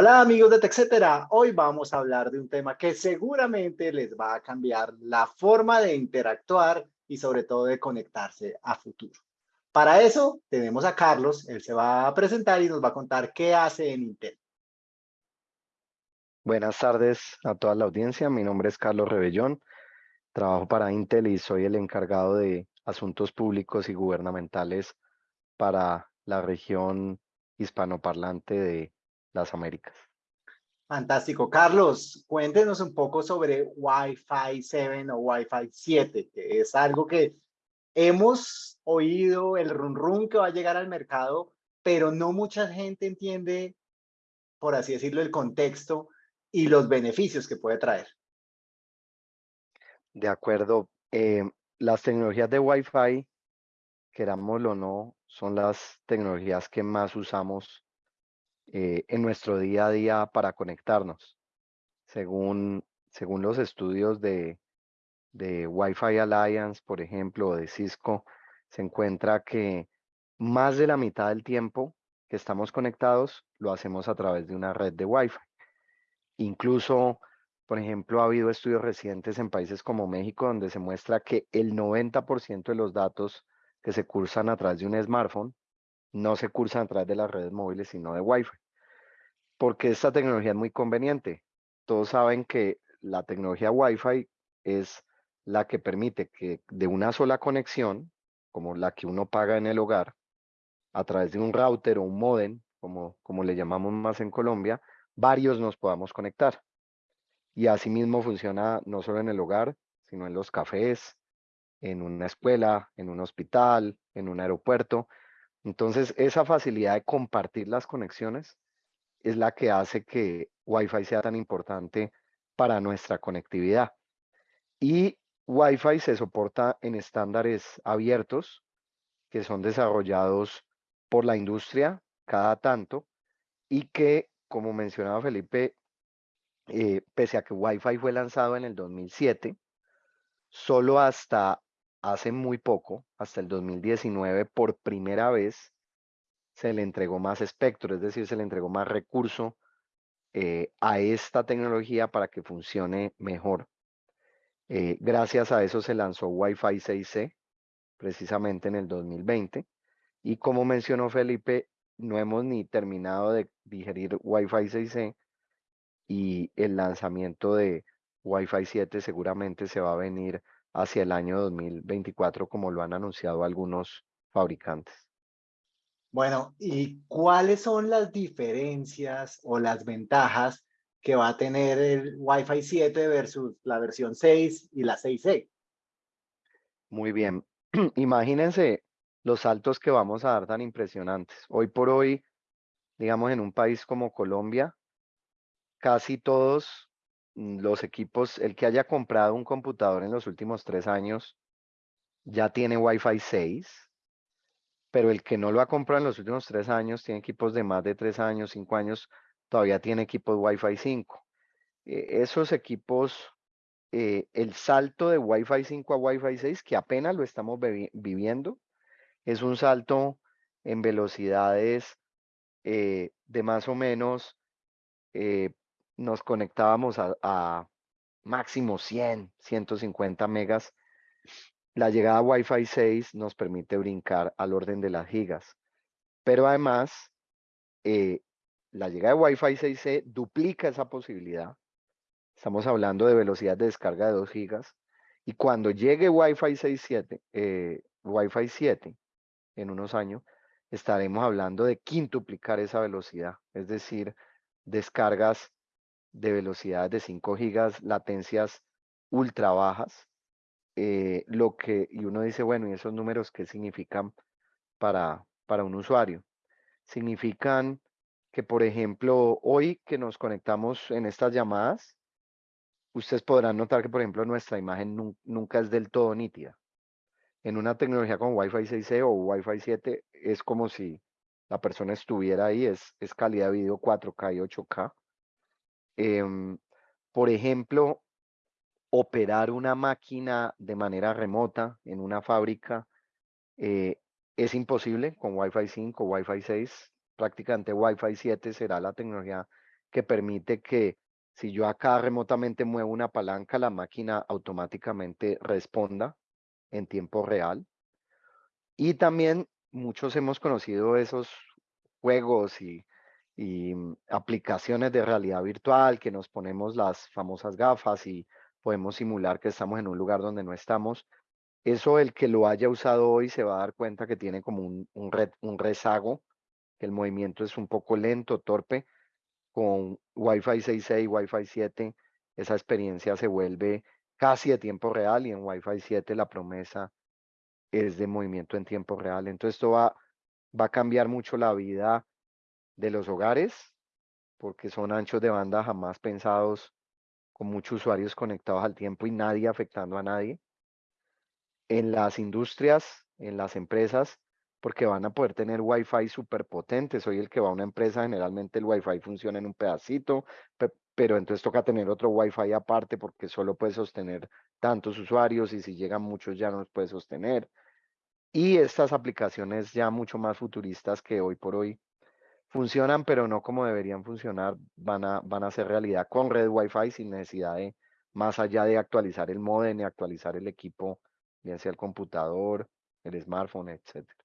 Hola amigos de TechCetera, hoy vamos a hablar de un tema que seguramente les va a cambiar la forma de interactuar y sobre todo de conectarse a futuro. Para eso tenemos a Carlos, él se va a presentar y nos va a contar qué hace en Intel. Buenas tardes a toda la audiencia, mi nombre es Carlos Rebellón, trabajo para Intel y soy el encargado de asuntos públicos y gubernamentales para la región hispanoparlante de las Américas. Fantástico. Carlos, cuéntenos un poco sobre Wi-Fi 7 o Wi-Fi 7, que es algo que hemos oído el run run que va a llegar al mercado, pero no mucha gente entiende, por así decirlo, el contexto y los beneficios que puede traer. De acuerdo. Eh, las tecnologías de Wi-Fi, querámoslo o no, son las tecnologías que más usamos eh, en nuestro día a día para conectarnos. Según, según los estudios de, de Wi-Fi Alliance, por ejemplo, o de Cisco, se encuentra que más de la mitad del tiempo que estamos conectados lo hacemos a través de una red de Wi-Fi. Incluso, por ejemplo, ha habido estudios recientes en países como México donde se muestra que el 90% de los datos que se cursan a través de un smartphone no se cursan a través de las redes móviles, sino de Wi-Fi. Porque esta tecnología es muy conveniente. Todos saben que la tecnología Wi-Fi es la que permite que de una sola conexión, como la que uno paga en el hogar, a través de un router o un modem, como, como le llamamos más en Colombia, varios nos podamos conectar. Y asimismo funciona no solo en el hogar, sino en los cafés, en una escuela, en un hospital, en un aeropuerto. Entonces, esa facilidad de compartir las conexiones es la que hace que Wi-Fi sea tan importante para nuestra conectividad. Y Wi-Fi se soporta en estándares abiertos que son desarrollados por la industria cada tanto y que, como mencionaba Felipe, eh, pese a que Wi-Fi fue lanzado en el 2007, solo hasta hace muy poco, hasta el 2019, por primera vez se le entregó más espectro, es decir, se le entregó más recurso eh, a esta tecnología para que funcione mejor. Eh, gracias a eso se lanzó Wi-Fi 6C, precisamente en el 2020. Y como mencionó Felipe, no hemos ni terminado de digerir Wi-Fi 6C y el lanzamiento de Wi-Fi 7 seguramente se va a venir hacia el año 2024, como lo han anunciado algunos fabricantes. Bueno, ¿y cuáles son las diferencias o las ventajas que va a tener el Wi-Fi 7 versus la versión 6 y la 6E? Muy bien. Imagínense los saltos que vamos a dar tan impresionantes. Hoy por hoy, digamos, en un país como Colombia, casi todos los equipos, el que haya comprado un computador en los últimos tres años ya tiene Wi-Fi 6, pero el que no lo ha comprado en los últimos tres años, tiene equipos de más de tres años, cinco años, todavía tiene equipos Wi-Fi 5. E, esos equipos, eh, el salto de Wi-Fi 5 a Wi-Fi 6, que apenas lo estamos viviendo, es un salto en velocidades eh, de más o menos eh, nos conectábamos a, máximo 100, 150 megas. La llegada a Wi-Fi 6 nos permite brincar al orden de las gigas. Pero además, eh, la llegada de Wi-Fi 6 duplica esa posibilidad. Estamos hablando de velocidad de descarga de 2 gigas. Y cuando llegue Wi-Fi 6, 7, eh, Wi-Fi 7 en unos años, estaremos hablando de quintuplicar esa velocidad. Es decir, descargas de velocidades de 5 gigas, latencias ultra bajas, eh, lo que, y uno dice, bueno, ¿y esos números qué significan para, para un usuario? Significan que, por ejemplo, hoy que nos conectamos en estas llamadas, ustedes podrán notar que, por ejemplo, nuestra imagen nunca es del todo nítida. En una tecnología como Wi-Fi 6E o Wi-Fi 7 es como si la persona estuviera ahí, es, es calidad de video 4K y 8K. Em, por ejemplo, operar una máquina de manera remota en una fábrica eh, es imposible con Wi-Fi 5, Wi-Fi 6. Prácticamente Wi-Fi 7 será la tecnología que permite que si yo acá remotamente muevo una palanca, la máquina automáticamente responda en tiempo real. Y también muchos hemos conocido esos juegos y, mm, aplicaciones de realidad virtual que nos ponemos las famosas gafas y podemos simular que estamos en un lugar donde no estamos. Eso el que lo haya usado hoy se va a dar cuenta que tiene como un, un, un rezago, que el movimiento es un poco lento, torpe. Con Wi-Fi 6.6, Wi-Fi 7, esa experiencia se vuelve casi de tiempo real y en Wi-Fi 7 la promesa es de movimiento en tiempo real. Entonces esto va, va a cambiar mucho la vida de los hogares porque son anchos de banda jamás pensados con muchos usuarios conectados al tiempo y nadie afectando a nadie. En las industrias, en las empresas, porque van a poder tener Wi-Fi súper potente. Soy el que va a una empresa, generalmente el Wi-Fi funciona en un pedacito, pero entonces toca tener otro Wi-Fi aparte porque solo puede sostener tantos usuarios y si llegan muchos ya no los puede sostener. Y estas aplicaciones ya mucho más futuristas que hoy por hoy funcionan, pero no como deberían funcionar, van a, van a ser realidad con red Wi-Fi sin necesidad de, más allá de actualizar el modem y actualizar el equipo, bien sea el computador, el smartphone, etcétera.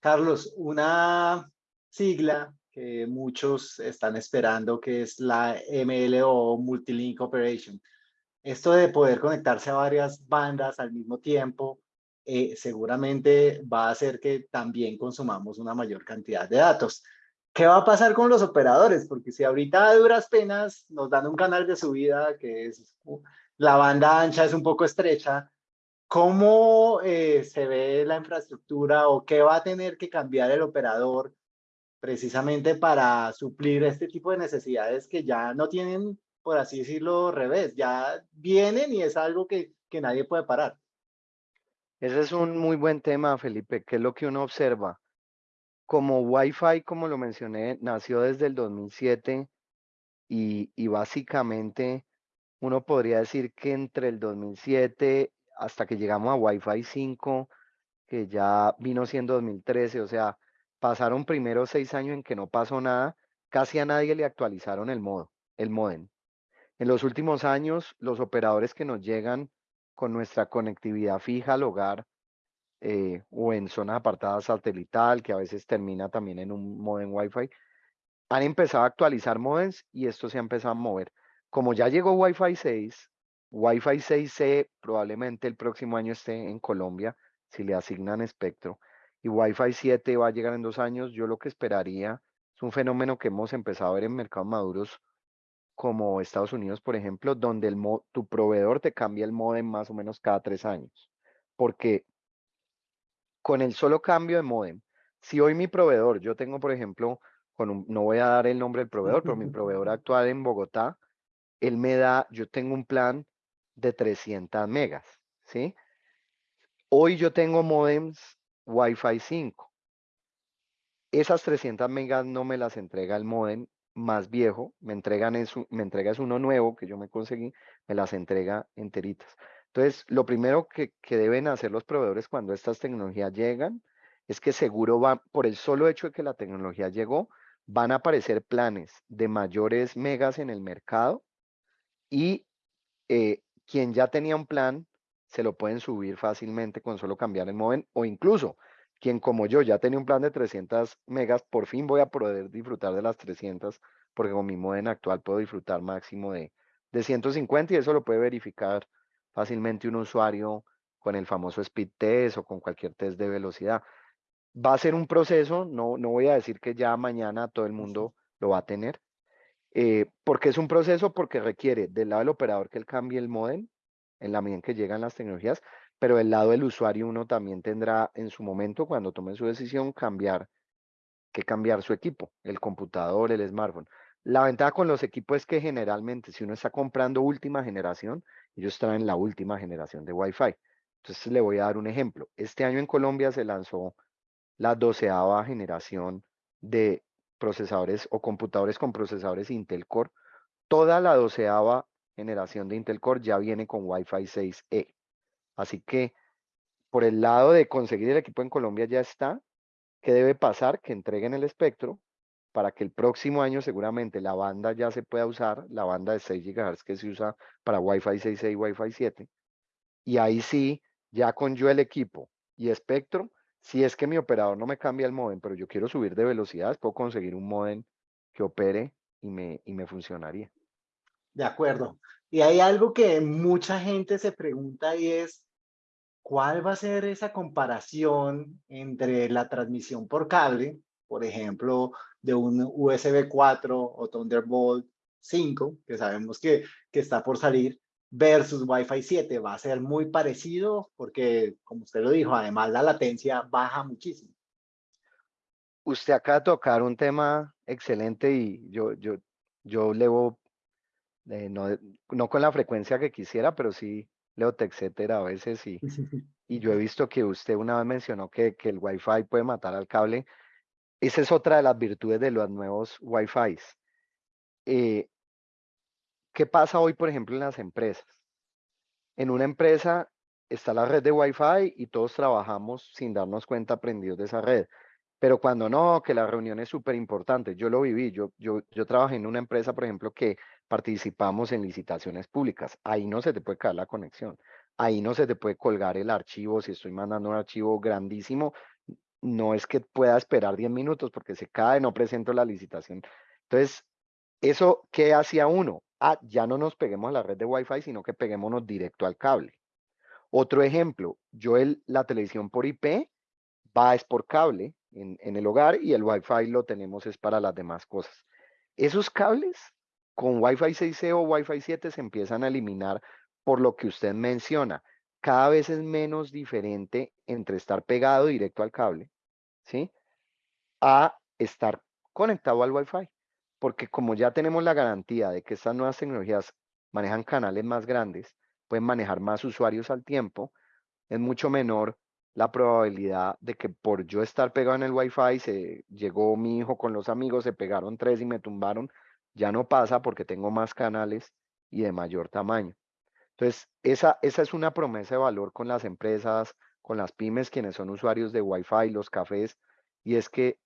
Carlos, una sigla que muchos están esperando, que es la MLO, Multilink Operation. Esto de poder conectarse a varias bandas al mismo tiempo, eh, seguramente va a hacer que también consumamos una mayor cantidad de datos. ¿Qué va a pasar con los operadores? Porque si ahorita a duras penas nos dan un canal de subida que es la banda ancha es un poco estrecha, ¿cómo eh, se ve la infraestructura o qué va a tener que cambiar el operador precisamente para suplir este tipo de necesidades que ya no tienen, por así decirlo, revés, ya vienen y es algo que, que nadie puede parar. Ese es un muy buen tema, Felipe, que es lo que uno observa. Como Wi-Fi, como lo mencioné, nació desde el 2007 y, básicamente uno podría decir que entre el 2007 hasta que llegamos a Wi-Fi 5, que ya vino siendo 2013, o sea, pasaron primero seis años en que no pasó nada, casi a nadie le actualizaron el modo, el modem. En los últimos años, los operadores que nos llegan con nuestra conectividad fija al hogar eh, o en zonas apartadas satelital, que a veces termina también en un modem Wi-Fi, han empezado a actualizar modems y esto se ha empezado a mover. Como ya llegó Wi-Fi 6, Wi-Fi 6C probablemente el próximo año esté en Colombia, si le asignan espectro y Wi-Fi 7 va a llegar en dos años, yo lo que esperaría es un fenómeno que hemos empezado a ver en mercados maduros como Estados Unidos, por ejemplo, donde tu proveedor te cambia el modem más o menos cada tres años. Porque con el solo cambio de modem, si hoy mi proveedor, yo tengo, por ejemplo, con no voy a dar el nombre del proveedor, pero mi proveedor actual en Bogotá, él me da, yo tengo un plan de 300 megas, ¿sí? Hoy yo tengo modems Wi-Fi 5. Esas 300 megas no me las entrega el modem más viejo, me entregan eso, me entregas uno nuevo que yo me conseguí, me las entrega enteritas. Entonces, lo primero que, deben hacer los proveedores cuando estas tecnologías llegan es que seguro van, por el solo hecho de que la tecnología llegó, van a aparecer planes de mayores megas en el mercado y eh, quien ya tenía un plan se lo pueden subir fácilmente con solo cambiar el modem o incluso quien como yo ya tenía un plan de 300 megas, por fin voy a poder disfrutar de las 300 porque con mi modem actual puedo disfrutar máximo de, de 150 y eso lo puede verificar fácilmente un usuario con el famoso speed test o con cualquier test de velocidad. Va a ser un proceso, no, no voy a decir que ya mañana todo el mundo lo va a tener. Eh, porque es un proceso? Porque requiere del lado del operador que él cambie el modem, en la medida en que llegan las tecnologías, pero del lado del usuario uno también tendrá en su momento, cuando tome su decisión, cambiar, que cambiar su equipo, el computador, el smartphone. La ventaja con los equipos es que generalmente si uno está comprando última generación, ellos traen la última generación de Wi-Fi. Entonces le voy a dar un ejemplo. Este año en Colombia se lanzó la doceava generación de procesadores o computadores con procesadores Intel Core. Toda la doceava generación de Intel Core ya viene con Wi-Fi 6E. Así que por el lado de conseguir el equipo en Colombia ya está. ¿Qué debe pasar? Que entreguen el espectro para que el próximo año seguramente la banda ya se pueda usar, la banda de 6 GHz que se usa para Wi-Fi 6E y Wi-Fi 7. Y ahí sí, ya con yo el equipo y espectro, si es que mi operador no me cambia el modem, pero yo quiero subir de velocidades, puedo conseguir un modem que opere y me, y me funcionaría. De acuerdo. Y hay algo que mucha gente se pregunta y es, ¿cuál va a ser esa comparación entre la transmisión por cable, por ejemplo, de un USB 4 o Thunderbolt 5, que sabemos que, que está por salir, versus Wi-Fi 7 va a ser muy parecido porque, como usted lo dijo, además la latencia baja muchísimo. Usted acaba de tocar un tema excelente y yo, yo, yo leo, eh, no, no con la frecuencia que quisiera, pero sí leo etcétera a veces y, y yo he visto que usted una vez mencionó que, que el Wi-Fi puede matar al cable. Esa es otra de las virtudes de los nuevos Wi-Fi. Eh, ¿Qué pasa hoy, por ejemplo, en las empresas? En una empresa está la red de Wi-Fi y todos trabajamos sin darnos cuenta prendidos de esa red. Pero cuando no, que la reunión es súper importante, yo lo viví, yo, yo, yo trabajé en una empresa, por ejemplo, que participamos en licitaciones públicas. Ahí no se te puede caer la conexión. Ahí no se te puede colgar el archivo. Si estoy mandando un archivo grandísimo, no es que pueda esperar 10 minutos porque se cae, no presento la licitación. Entonces, ¿eso qué hacía uno? ah, ya no nos peguemos a la red de Wi-Fi, sino que peguémonos directo al cable. Otro ejemplo, yo el, la televisión por IP va es por cable en, en el hogar y el Wi-Fi lo tenemos es para las demás cosas. Esos cables con Wi-Fi 6E o Wi-Fi 7 se empiezan a eliminar por lo que usted menciona. Cada vez es menos diferente entre estar pegado directo al cable, ¿sí? A estar conectado al Wi-Fi porque como ya tenemos la garantía de que estas nuevas tecnologías manejan canales más grandes, pueden manejar más usuarios al tiempo, es mucho menor la probabilidad de que por yo estar pegado en el Wi-Fi, se llegó mi hijo con los amigos, se pegaron tres y me tumbaron, ya no pasa porque tengo más canales y de mayor tamaño. Entonces, esa, esa es una promesa de valor con las empresas, con las pymes, quienes son usuarios de Wi-Fi, los cafés, y es que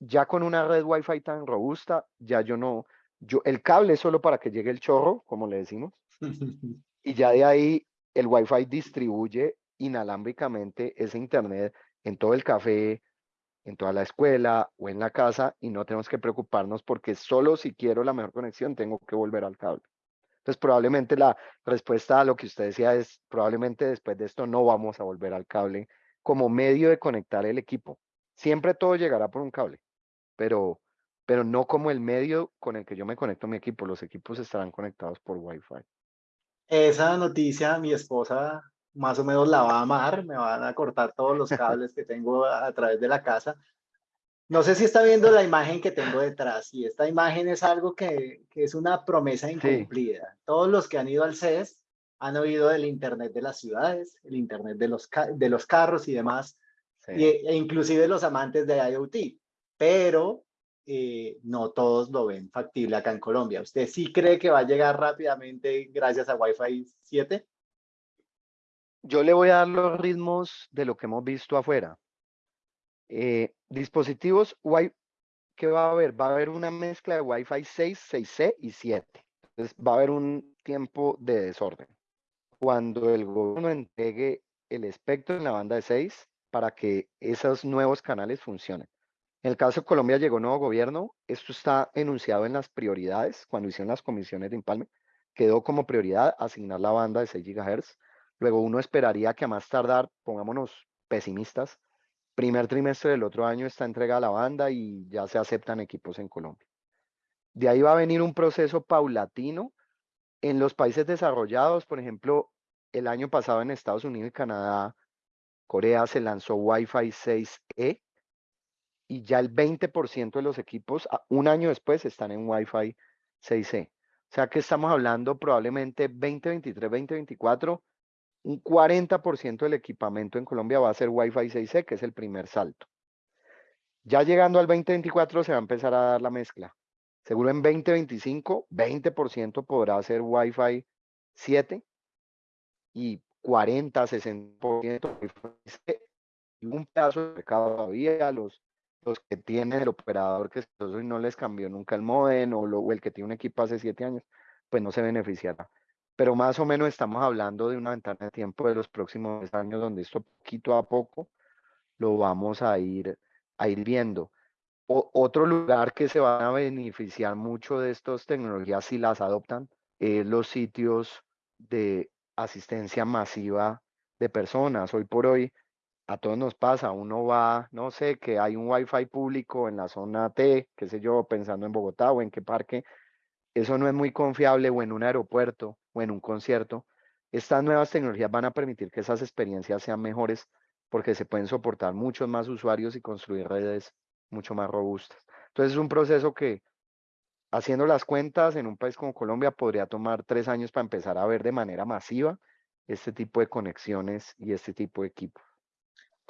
ya con una red Wi-Fi tan robusta, ya yo no, yo, el cable es solo para que llegue el chorro, como le decimos, y ya de ahí el Wi-Fi distribuye inalámbricamente ese internet en todo el café, en toda la escuela o en la casa y no tenemos que preocuparnos porque solo si quiero la mejor conexión tengo que volver al cable. Entonces probablemente la respuesta a lo que usted decía es probablemente después de esto no vamos a volver al cable como medio de conectar el equipo. Siempre todo llegará por un cable pero, pero no como el medio con el que yo me conecto a mi equipo. Los equipos estarán conectados por Wi-Fi. Esa noticia mi esposa más o menos la va a amar, me van a cortar todos los cables que tengo a, través de la casa. No sé si está viendo la imagen que tengo detrás y esta imagen es algo que, que es una promesa incumplida. Todos los que han ido al CES han oído del Internet de las ciudades, el Internet de los, de los carros y demás, e inclusive los amantes de IoT pero eh, no todos lo ven factible acá en Colombia. ¿Usted sí cree que va a llegar rápidamente gracias a Wi-Fi 7? Yo le voy a dar los ritmos de lo que hemos visto afuera. Eh, dispositivos ¿qué va a haber? Va a haber una mezcla de Wi-Fi 6, 6C y 7. Entonces va a haber un tiempo de desorden. Cuando el gobierno entregue el espectro en la banda de 6 para que esos nuevos canales funcionen. En el caso de Colombia llegó nuevo gobierno, esto está enunciado en las prioridades, cuando hicieron las comisiones de empalme, quedó como prioridad asignar la banda de 6 GHz. Luego uno esperaría que a más tardar, pongámonos pesimistas, primer trimestre del otro año está entregada la banda y ya se aceptan equipos en Colombia. De ahí va a venir un proceso paulatino. En los países desarrollados, por ejemplo, el año pasado en Estados Unidos y Canadá, Corea se lanzó Wi-Fi 6E, y ya el 20% de los equipos un año después están en Wi-Fi 6E. O sea que estamos hablando probablemente 2023, 2024, un 40% del equipamiento en Colombia va a ser Wi-Fi 6E, que es el primer salto. Ya llegando al 2024 se va a empezar a dar la mezcla. Seguro en 2025, 20% podrá ser Wi-Fi 7 y 40, 60% Wi-Fi 6 y un pedazo de mercado todavía los los que tienen el operador que y no les cambió nunca el modem o, o el que tiene un equipo hace siete años, pues no se beneficiará. Pero más o menos estamos hablando de una ventana de tiempo de los próximos años donde esto poquito a poco lo vamos a ir, a ir viendo. otro lugar que se va a beneficiar mucho de estas tecnologías si las adoptan es los sitios de asistencia masiva de personas. Hoy por hoy a todos nos pasa, uno va, no sé, que hay un wifi público en la zona T, qué sé yo, pensando en Bogotá o en qué parque, eso no es muy confiable o en un aeropuerto o en un concierto. Estas nuevas tecnologías van a permitir que esas experiencias sean mejores porque se pueden soportar muchos más usuarios y construir redes mucho más robustas. Entonces es un proceso que haciendo las cuentas en un país como Colombia podría tomar tres años para empezar a ver de manera masiva este tipo de conexiones y este tipo de equipos.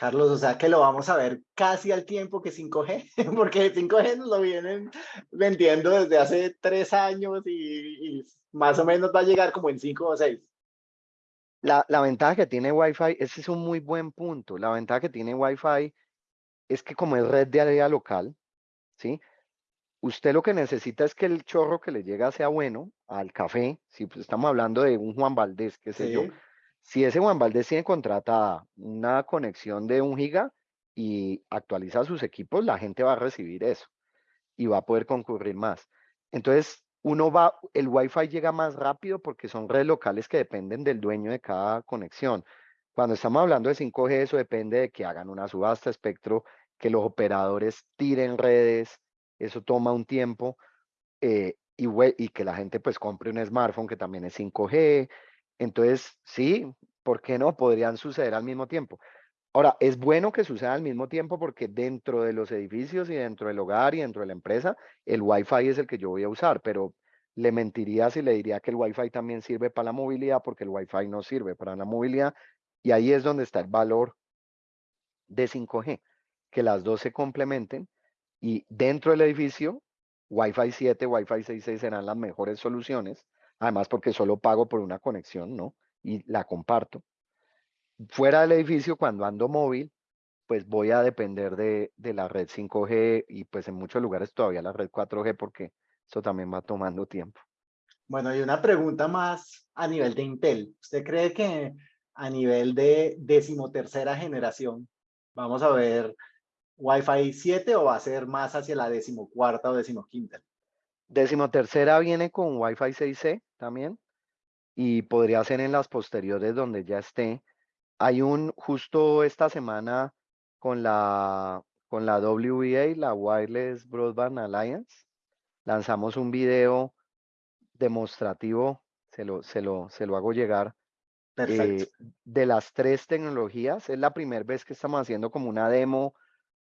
Carlos, o sea que lo vamos a ver casi al tiempo que 5G, porque 5G nos lo vienen vendiendo desde hace tres años y, más o menos va a llegar como en cinco o seis. La, la, ventaja que tiene Wi-Fi, ese es un muy buen punto. La ventaja que tiene Wi-Fi es que como es red de área local, ¿sí? Usted lo que necesita es que el chorro que le llega sea bueno al café, si pues estamos hablando de un Juan Valdés, qué sé yo, si ese Juan Valdés tiene contratada una conexión de un giga y actualiza sus equipos, la gente va a recibir eso y va a poder concurrir más. Entonces, uno va, el Wi-Fi llega más rápido porque son redes locales que dependen del dueño de cada conexión. Cuando estamos hablando de 5G, eso depende de que hagan una subasta espectro, que los operadores tiren redes, eso toma un tiempo, eh, y, y que la gente pues compre un smartphone que también es 5G, entonces, sí, ¿por qué no? Podrían suceder al mismo tiempo. Ahora, es bueno que suceda al mismo tiempo porque dentro de los edificios y dentro del hogar y dentro de la empresa, el Wi-Fi es el que yo voy a usar, pero le mentiría si le diría que el Wi-Fi también sirve para la movilidad porque el Wi-Fi no sirve para la movilidad y ahí es donde está el valor de 5G, que las dos se complementen y dentro del edificio, Wi-Fi 7, Wi-Fi 6.6 serán las mejores soluciones además porque solo pago por una conexión, ¿no? Y la comparto. Fuera del edificio, cuando ando móvil, pues voy a depender de, la red 5G y pues en muchos lugares todavía la red 4G porque eso también va tomando tiempo. Bueno, y una pregunta más a nivel de Intel. ¿Usted cree que a nivel de decimotercera generación vamos a ver Wi-Fi 7 o va a ser más hacia la decimocuarta o decimoquinta? Decimotercera viene con Wi-Fi 6C también y podría ser en las posteriores donde ya esté. Hay un, justo esta semana con la, con la WBA, la Wireless Broadband Alliance, lanzamos un video demostrativo, se lo, se lo, se lo hago llegar, eh, de las tres tecnologías. Es la primera vez que estamos haciendo como una demo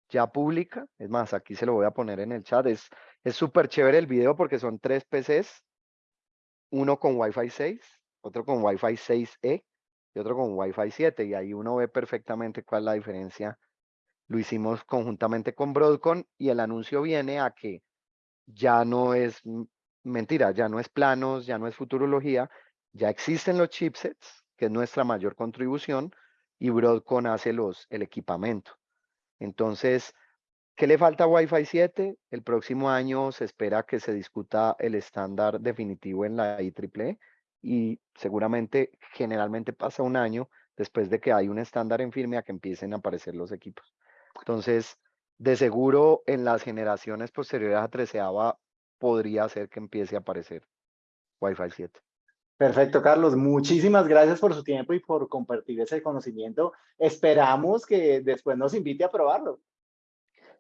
ya pública. Es más, aquí se lo voy a poner en el chat. Es súper chévere el video porque son tres PCs, uno con Wi-Fi 6, otro con Wi-Fi 6E y otro con Wi-Fi 7. Y ahí uno ve perfectamente cuál es la diferencia. Lo hicimos conjuntamente con Broadcom y el anuncio viene a que ya no es mentira, ya no es planos, ya no es futurología, ya existen los chipsets, que es nuestra mayor contribución, y Broadcom hace los, el equipamiento. Entonces, ¿qué le falta Wi-Fi 7? El próximo año se espera que se discuta el estándar definitivo en la IEEE y seguramente generalmente pasa un año después de que hay un estándar en firme a que empiecen a aparecer los equipos. Entonces, de seguro en las generaciones posteriores a 13 podría ser que empiece a aparecer Wi-Fi 7. Perfecto, Carlos. Muchísimas gracias por su tiempo y por compartir ese conocimiento. Esperamos que después nos invite a probarlo.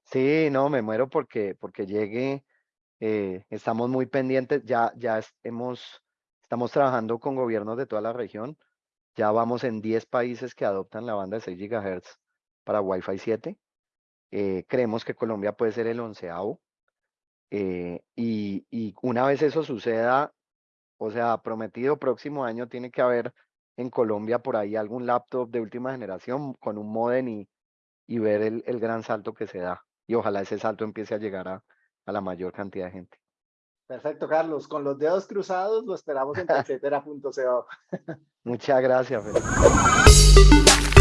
Sí, no, me muero porque, porque llegue. Eh, estamos muy pendientes. Ya, ya hemos, estamos trabajando con gobiernos de toda la región. Ya vamos en 10 países que adoptan la banda de 6 GHz para Wi-Fi 7. Eh, creemos que Colombia puede ser el onceavo. Eh, y, y una vez eso suceda, o sea, prometido próximo año tiene que haber en Colombia por ahí algún laptop de última generación con un modem y, y ver el, el, gran salto que se da. Y ojalá ese salto empiece a llegar a, a la mayor cantidad de gente. Perfecto, Carlos. Con los dedos cruzados lo esperamos en etcétera.co. Muchas gracias. Felipe.